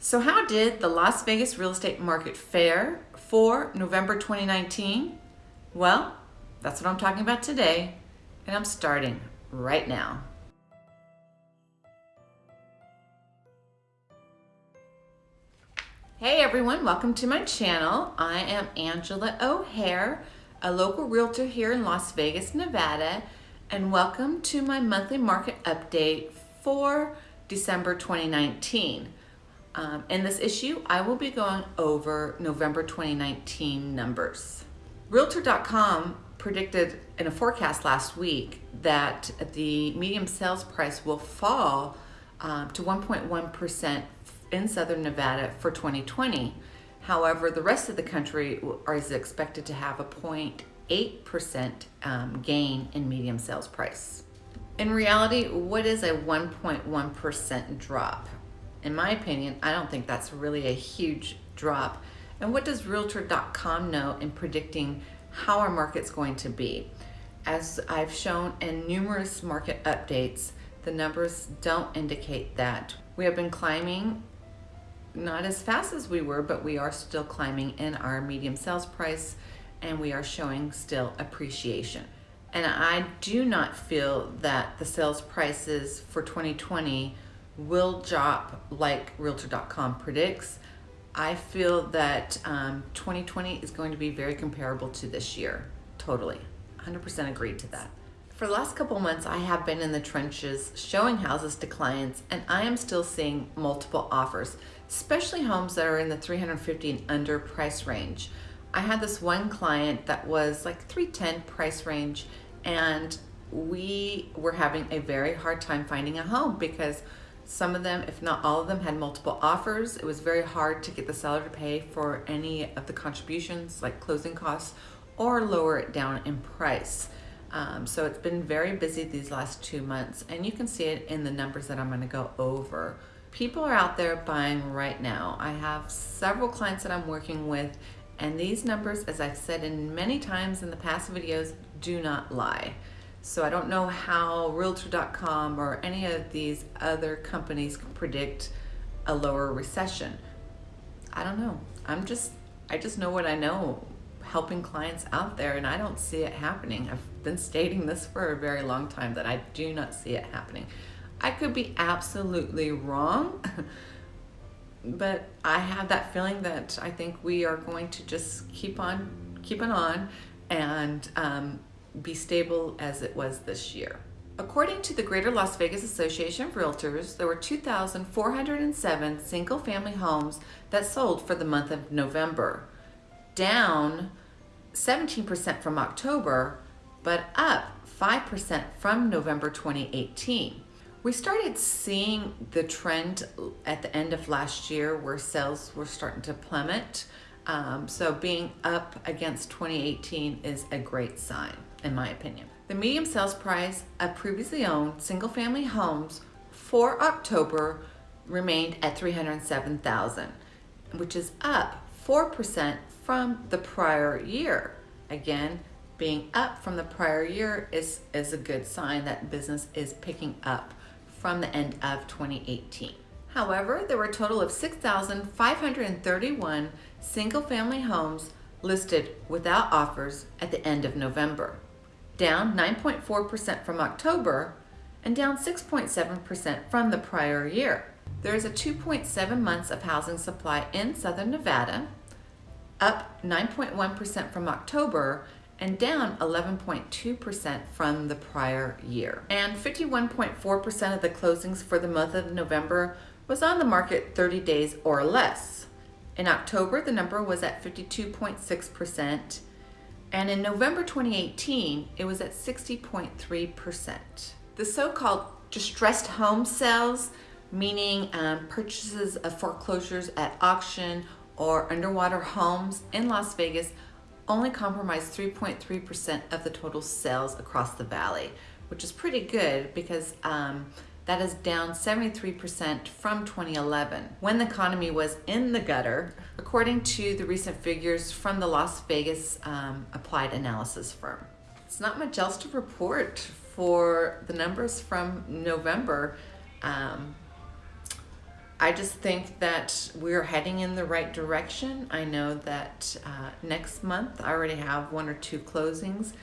So how did the Las Vegas real estate market fare for November 2019? Well, that's what I'm talking about today, and I'm starting right now. Hey everyone, welcome to my channel. I am Angela O'Hare, a local realtor here in Las Vegas, Nevada, and welcome to my monthly market update for December 2019. Um, in this issue, I will be going over November 2019 numbers. Realtor.com predicted in a forecast last week that the medium sales price will fall um, to 1.1% in Southern Nevada for 2020. However, the rest of the country is expected to have a 0.8% um, gain in medium sales price. In reality, what is a 1.1% drop? In my opinion, I don't think that's really a huge drop. And what does Realtor.com know in predicting how our market's going to be? As I've shown in numerous market updates, the numbers don't indicate that. We have been climbing not as fast as we were, but we are still climbing in our medium sales price and we are showing still appreciation. And I do not feel that the sales prices for 2020 will drop like Realtor.com predicts. I feel that um, 2020 is going to be very comparable to this year. Totally. 100% agreed to that. For the last couple months, I have been in the trenches showing houses to clients, and I am still seeing multiple offers, especially homes that are in the 350 and under price range. I had this one client that was like 310 price range, and we were having a very hard time finding a home because some of them, if not all of them, had multiple offers. It was very hard to get the seller to pay for any of the contributions like closing costs or lower it down in price. Um, so it's been very busy these last two months and you can see it in the numbers that I'm gonna go over. People are out there buying right now. I have several clients that I'm working with and these numbers, as I've said in many times in the past videos, do not lie. So I don't know how Realtor.com or any of these other companies can predict a lower recession. I don't know. I'm just, I just know what I know helping clients out there and I don't see it happening. I've been stating this for a very long time that I do not see it happening. I could be absolutely wrong, but I have that feeling that I think we are going to just keep on keeping on and um, be stable as it was this year. According to the Greater Las Vegas Association of Realtors, there were 2,407 single-family homes that sold for the month of November, down 17% from October, but up 5% from November 2018. We started seeing the trend at the end of last year where sales were starting to plummet. Um, so being up against 2018 is a great sign in my opinion. The medium sales price of previously owned single family homes for October remained at 307,000, which is up 4% from the prior year. Again, being up from the prior year is, is a good sign that business is picking up from the end of 2018. However, there were a total of 6,531 single family homes listed without offers at the end of November down 9.4% from October and down 6.7% from the prior year. There is a 2.7 months of housing supply in Southern Nevada, up 9.1% from October and down 11.2% from the prior year. And 51.4% of the closings for the month of November was on the market 30 days or less. In October, the number was at 52.6%, and in November 2018, it was at 60.3%. The so-called distressed home sales, meaning um, purchases of foreclosures at auction or underwater homes in Las Vegas, only comprise 3.3% of the total sales across the valley, which is pretty good because um, that is down 73% from 2011, when the economy was in the gutter, according to the recent figures from the Las Vegas um, Applied Analysis firm. It's not much else to report for the numbers from November. Um, I just think that we're heading in the right direction. I know that uh, next month I already have one or two closings.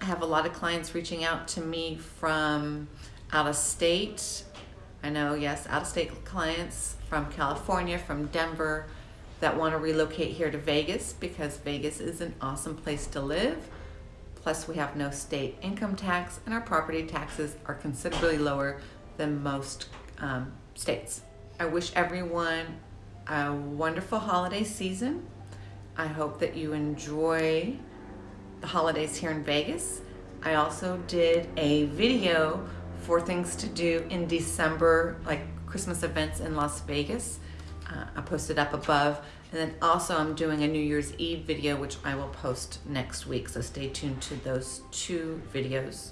I have a lot of clients reaching out to me from out of state. I know, yes, out of state clients from California, from Denver that want to relocate here to Vegas because Vegas is an awesome place to live. Plus, we have no state income tax, and our property taxes are considerably lower than most um, states. I wish everyone a wonderful holiday season. I hope that you enjoy the holidays here in Vegas. I also did a video for things to do in December, like Christmas events in Las Vegas. Uh, I posted up above. And then also I'm doing a New Year's Eve video, which I will post next week. So stay tuned to those two videos.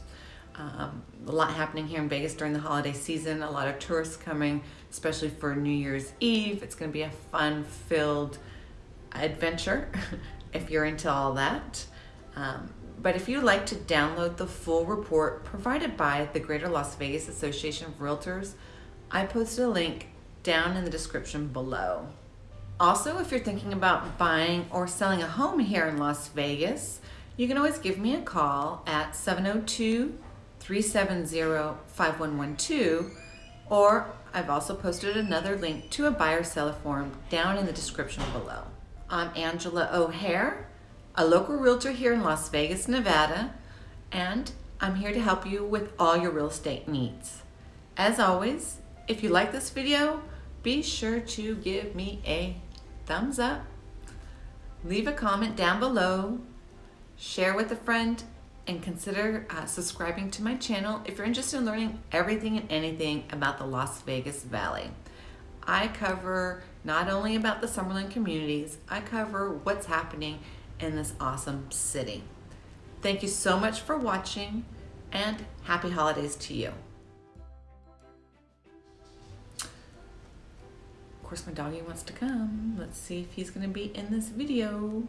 Um, a lot happening here in Vegas during the holiday season. A lot of tourists coming, especially for New Year's Eve. It's going to be a fun-filled adventure if you're into all that. Um, but if you'd like to download the full report provided by the Greater Las Vegas Association of Realtors, I posted a link down in the description below. Also, if you're thinking about buying or selling a home here in Las Vegas, you can always give me a call at 702 370 5112 or I've also posted another link to a buyer seller form down in the description below. I'm Angela O'Hare, a local realtor here in Las Vegas, Nevada, and I'm here to help you with all your real estate needs. As always, if you like this video, be sure to give me a thumbs up, leave a comment down below, share with a friend, and consider uh, subscribing to my channel if you're interested in learning everything and anything about the Las Vegas Valley. I cover not only about the Summerlin communities, I cover what's happening in this awesome city. Thank you so much for watching and happy holidays to you. Course, my doggy wants to come. Let's see if he's gonna be in this video.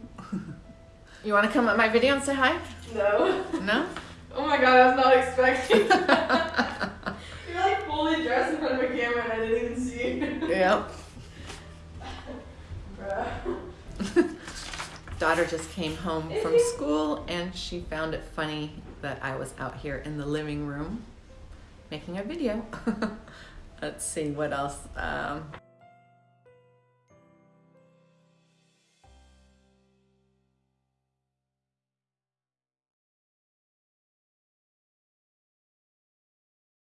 you wanna come at my video and say hi? No. No? Oh my god, I was not expecting You're like fully dressed in front of a camera and I didn't even see you. Yep. Daughter just came home from school and she found it funny that I was out here in the living room making a video. Let's see what else. Um,